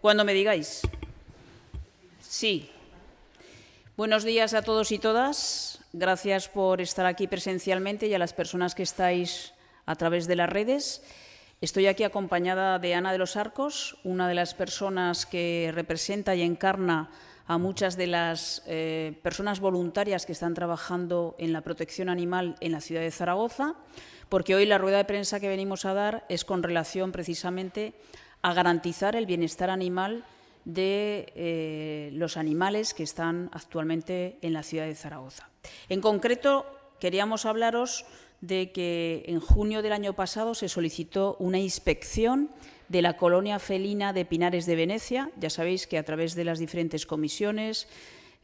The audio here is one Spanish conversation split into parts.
Cuando me digáis. Sí. Buenos días a todos y todas. Gracias por estar aquí presencialmente y a las personas que estáis a través de las redes. Estoy aquí acompañada de Ana de los Arcos, una de las personas que representa y encarna a muchas de las eh, personas voluntarias que están trabajando en la protección animal en la ciudad de Zaragoza, porque hoy la rueda de prensa que venimos a dar es con relación precisamente a garantizar el bienestar animal de eh, los animales que están actualmente en la ciudad de Zaragoza. En concreto, queríamos hablaros de que en junio del año pasado se solicitó una inspección de la colonia felina de Pinares de Venecia. Ya sabéis que a través de las diferentes comisiones,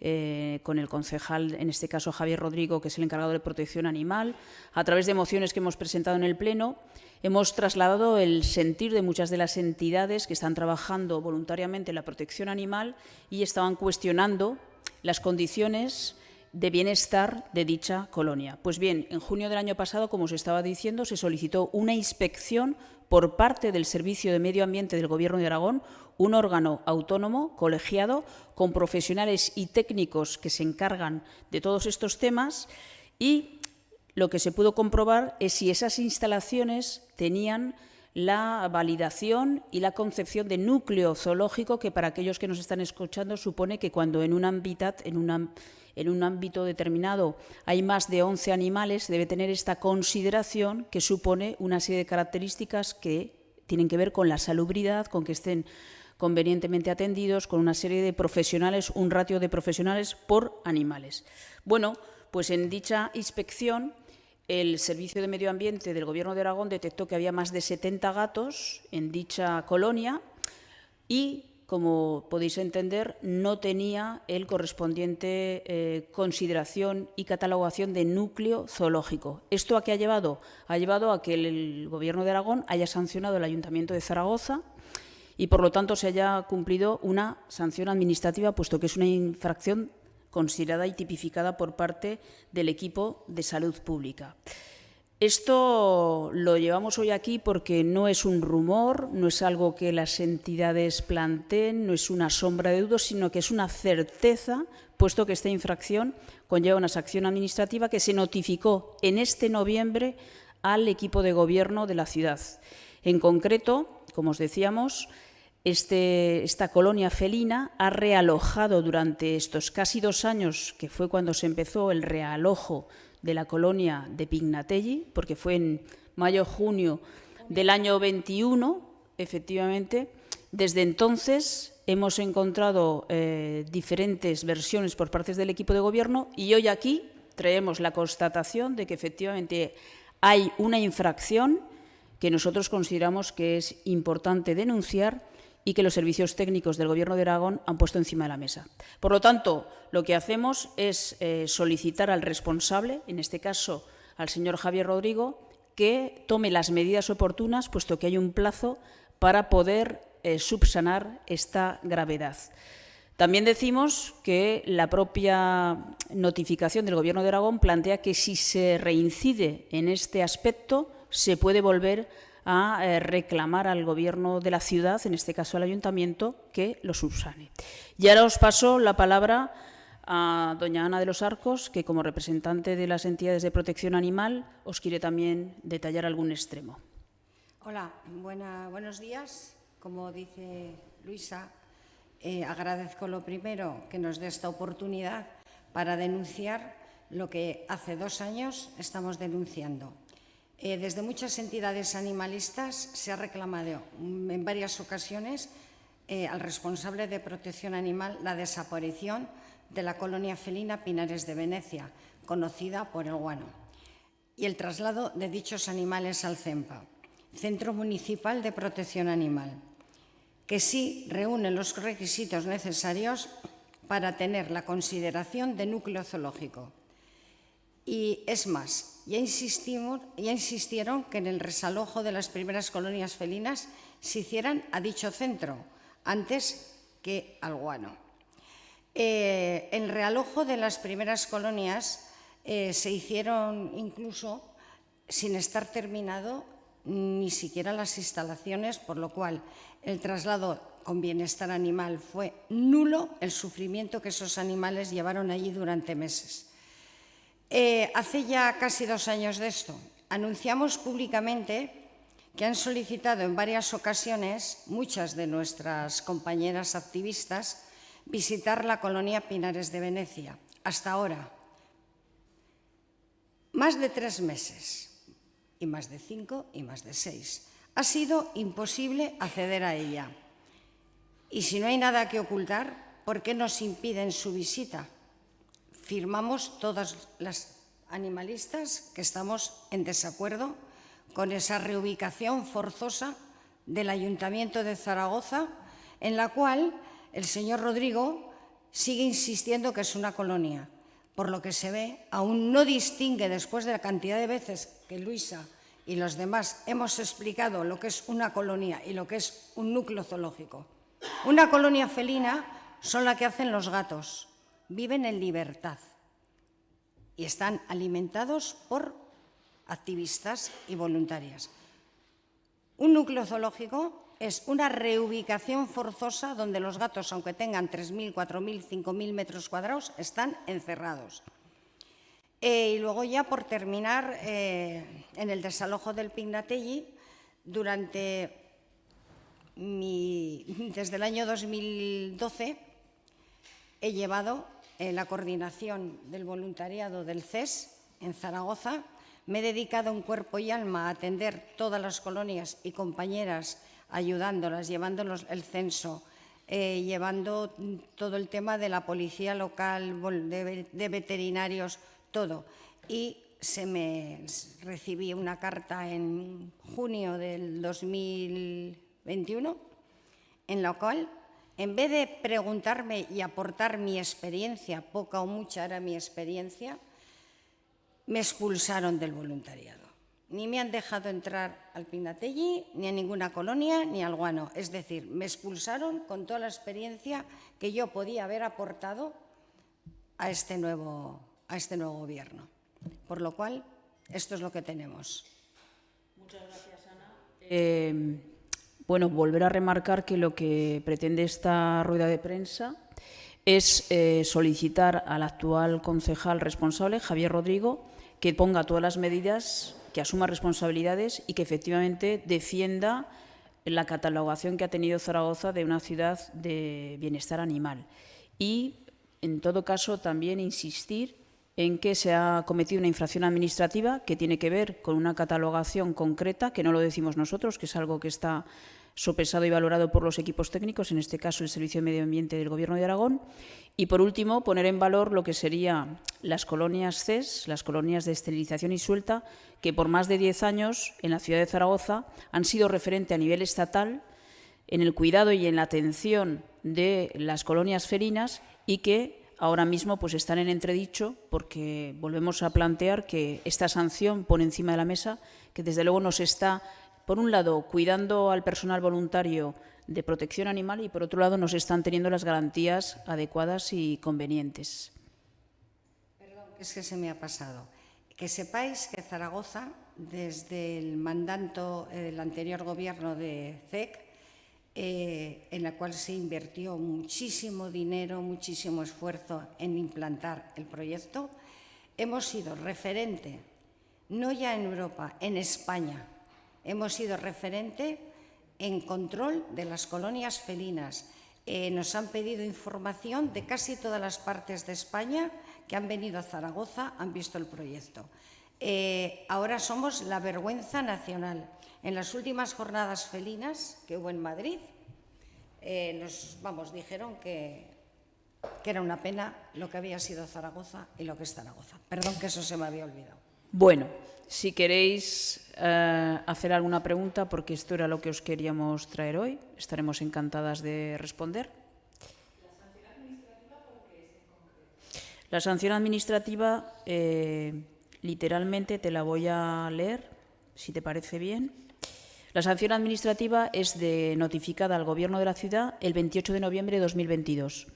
eh, con el concejal, en este caso Javier Rodrigo, que es el encargado de protección animal, a través de mociones que hemos presentado en el Pleno, hemos trasladado el sentir de muchas de las entidades que están trabajando voluntariamente en la protección animal y estaban cuestionando las condiciones de bienestar de dicha colonia. Pues bien, en junio del año pasado, como os estaba diciendo, se solicitó una inspección por parte del Servicio de Medio Ambiente del Gobierno de Aragón, un órgano autónomo, colegiado, con profesionales y técnicos que se encargan de todos estos temas y lo que se pudo comprobar es si esas instalaciones tenían la validación y la concepción de núcleo zoológico que para aquellos que nos están escuchando supone que cuando en un hábitat, en una en un ámbito determinado hay más de 11 animales, debe tener esta consideración que supone una serie de características que tienen que ver con la salubridad, con que estén convenientemente atendidos, con una serie de profesionales, un ratio de profesionales por animales. Bueno, pues en dicha inspección el Servicio de Medio Ambiente del Gobierno de Aragón detectó que había más de 70 gatos en dicha colonia y como podéis entender, no tenía el correspondiente eh, consideración y catalogación de núcleo zoológico. ¿Esto a qué ha llevado? Ha llevado a que el, Gobierno de Aragón haya sancionado el Ayuntamiento de Zaragoza y, por lo tanto, se haya cumplido una sanción administrativa, puesto que es una infracción considerada y tipificada por parte del equipo de salud pública. Esto lo llevamos hoy aquí porque no es un rumor, no es algo que las entidades planteen, no es una sombra de dudas, sino que es una certeza, puesto que esta infracción conlleva una sanción administrativa que se notificó en este noviembre al equipo de gobierno de la ciudad. En concreto, como os decíamos, este, esta colonia felina ha realojado durante estos casi dos años, que fue cuando se empezó el realojo de la colonia de Pignatelli, porque fue en mayo-junio del año 21, efectivamente. Desde entonces hemos encontrado eh, diferentes versiones por parte del equipo de gobierno y hoy aquí traemos la constatación de que efectivamente hay una infracción que nosotros consideramos que es importante denunciar y que los servicios técnicos del Gobierno de Aragón han puesto encima de la mesa. Por lo tanto, lo que hacemos es eh, solicitar al responsable, en este caso al señor Javier Rodrigo, que tome las medidas oportunas, puesto que hay un plazo para poder eh, subsanar esta gravedad. También decimos que la propia notificación del Gobierno de Aragón plantea que si se reincide en este aspecto, se puede volver a eh, reclamar al Gobierno de la ciudad, en este caso al Ayuntamiento, que lo subsane. Y ahora os paso la palabra a doña Ana de los Arcos, que como representante de las entidades de protección animal os quiere también detallar algún extremo. Hola, buenos días. Como dice Luisa, eh, agradezco lo primero que nos dé esta oportunidad para denunciar lo que hace dos años estamos denunciando. Eh, desde muchas entidades animalistas se ha reclamado en varias ocasiones eh, al responsable de protección animal la desaparición de la colonia felina Pinares de Venecia, conocida por el guano, y el traslado de dichos animales al CEMPA, Centro Municipal de Protección Animal, que sí reúne los requisitos necesarios para tener la consideración de núcleo zoológico. Y es más, ya, insistieron que en el resalojo de las primeras colonias felinas se hicieran a dicho centro, antes que al guano. Eh, el realojo de las primeras colonias eh, se hicieron incluso sin estar terminado ni siquiera las instalaciones, por lo cual el traslado con bienestar animal. Fue nulo el sufrimiento que esos animales llevaron allí durante meses. Eh, hace ya casi dos años de esto, anunciamos públicamente que han solicitado en varias ocasiones muchas de nuestras compañeras activistas visitar la colonia Pinares de Venecia. Hasta ahora, más de tres meses, y más de cinco, y más de seis. Ha sido imposible acceder a ella. Y si no hay nada que ocultar, ¿por qué nos impiden su visita? Firmamos todas las animalistas que estamos en desacuerdo con esa reubicación forzosa del Ayuntamiento de Zaragoza, en la cual el señor Rodrigo sigue insistiendo que es una colonia. Por lo que se ve, aún no distingue, después de la cantidad de veces que Luisa y los demás hemos explicado lo que es una colonia y lo que es un núcleo zoológico. Una colonia felina son la que hacen los gatos, viven en libertad y están alimentados por activistas y voluntarias. Un núcleo zoológico es una reubicación forzosa donde los gatos, aunque tengan 3.000, 4.000, 5.000 metros cuadrados, están encerrados. Eh, y luego ya por terminar, eh, en el desalojo del Pignatelli, durante mi, desde el año 2012 he llevado eh, la coordinación del voluntariado del CES en Zaragoza. Me he dedicado en cuerpo y alma a atender todas las colonias y compañeras, ayudándolas, llevándolos el censo, eh, llevando todo el tema de la policía local, de, de veterinarios, todo. Y se me recibí una carta en junio del 2021 en la cual en vez de preguntarme y aportar mi experiencia, poca o mucha era mi experiencia, me expulsaron del voluntariado. Ni me han dejado entrar al Pinatelli, ni a ninguna colonia, ni al Guano. Es decir, me expulsaron con toda la experiencia que yo podía haber aportado a este nuevo, a este nuevo gobierno. Por lo cual, esto es lo que tenemos. Muchas gracias, Ana. Eh, bueno, volver a remarcar que lo que pretende esta rueda de prensa es eh, solicitar al actual concejal responsable, Javier Rodrigo, que ponga todas las medidas, que asuma responsabilidades y que efectivamente defienda la catalogación que ha tenido Zaragoza de una ciudad de bienestar animal. Y, en todo caso, también insistir en que se ha cometido una infracción administrativa que tiene que ver con una catalogación concreta, que no lo decimos nosotros, que es algo que está sopesado y valorado por los equipos técnicos, en este caso el Servicio de Medio Ambiente del Gobierno de Aragón. Y, por último, poner en valor lo que serían las colonias CES, las colonias de esterilización y suelta, que por más de 10 años en la ciudad de Zaragoza han sido referente a nivel estatal en el cuidado y en la atención de las colonias ferinas y que ahora mismo pues están en entredicho porque volvemos a plantear que esta sanción pone encima de la mesa que desde luego nos está por un lado, cuidando al personal voluntario de protección animal y, por otro lado, nos están teniendo las garantías adecuadas y convenientes. Perdón, es que se me ha pasado. Que sepáis que Zaragoza, desde el mandato del anterior gobierno de CEC, eh, en la cual se invirtió muchísimo dinero, muchísimo esfuerzo en implantar el proyecto, hemos sido referente, no ya en Europa, en España, hemos sido referente en control de las colonias felinas. Eh, nos han pedido información de casi todas las partes de España que han venido a Zaragoza, han visto el proyecto. Eh, ahora somos la vergüenza nacional. En las últimas jornadas felinas que hubo en Madrid, eh, nos vamos, dijeron que, que era una pena lo que había sido Zaragoza y lo que es Zaragoza. Perdón que eso se me había olvidado. Bueno, si queréis eh, hacer alguna pregunta, porque esto era lo que os queríamos traer hoy, estaremos encantadas de responder. La sanción administrativa, eh, literalmente, te la voy a leer, si te parece bien. La sanción administrativa es de, notificada al Gobierno de la ciudad el 28 de noviembre de 2022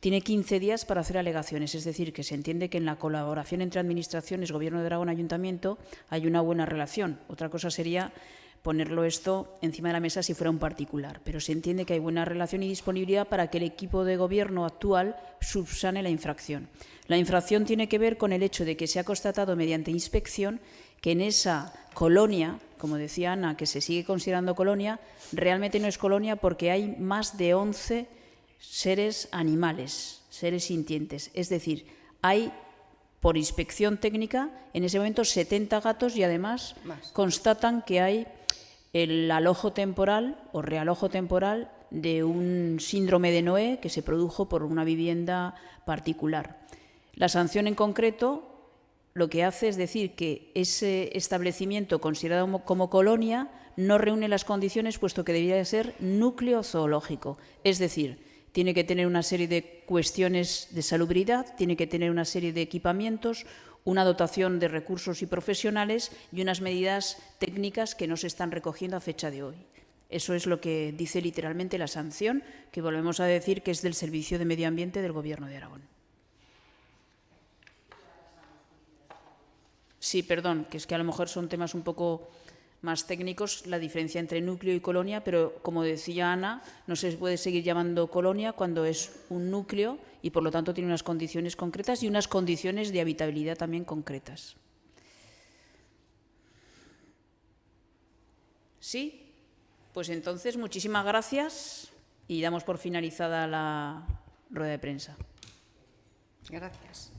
tiene 15 días para hacer alegaciones, es decir, que se entiende que en la colaboración entre administraciones, Gobierno de Aragón, Ayuntamiento, hay una buena relación. Otra cosa sería ponerlo esto encima de la mesa si fuera un particular, pero se entiende que hay buena relación y disponibilidad para que el equipo de gobierno actual subsane la infracción. La infracción tiene que ver con el hecho de que se ha constatado mediante inspección que en esa colonia, como decía Ana, que se sigue considerando colonia, realmente no es colonia porque hay más de 11 seres animales, seres sintientes. Es decir, hay por inspección técnica en ese momento 70 gatos y además Más. constatan que hay el alojo temporal o realojo temporal de un síndrome de Noé que se produjo por una vivienda particular. La sanción en concreto lo que hace es decir que ese establecimiento considerado como- como colonia no reúne las condiciones puesto que debería de ser núcleo zoológico. Es decir, tiene que tener una serie de cuestiones de salubridad, tiene que tener una serie de equipamientos, una dotación de recursos y profesionales y unas medidas técnicas que no se están recogiendo a fecha de hoy. Eso es lo que dice literalmente la sanción, que volvemos a decir que es del Servicio de Medio Ambiente del Gobierno de Aragón. Sí, perdón, que es que a lo mejor son temas un poco más técnicos, la diferencia entre núcleo y colonia, pero como decía Ana, no se puede seguir llamando colonia cuando es un núcleo y por lo tanto tiene unas condiciones concretas y unas condiciones de habitabilidad también concretas. ¿Sí? Pues entonces, muchísimas gracias y damos por finalizada la rueda de prensa. Gracias.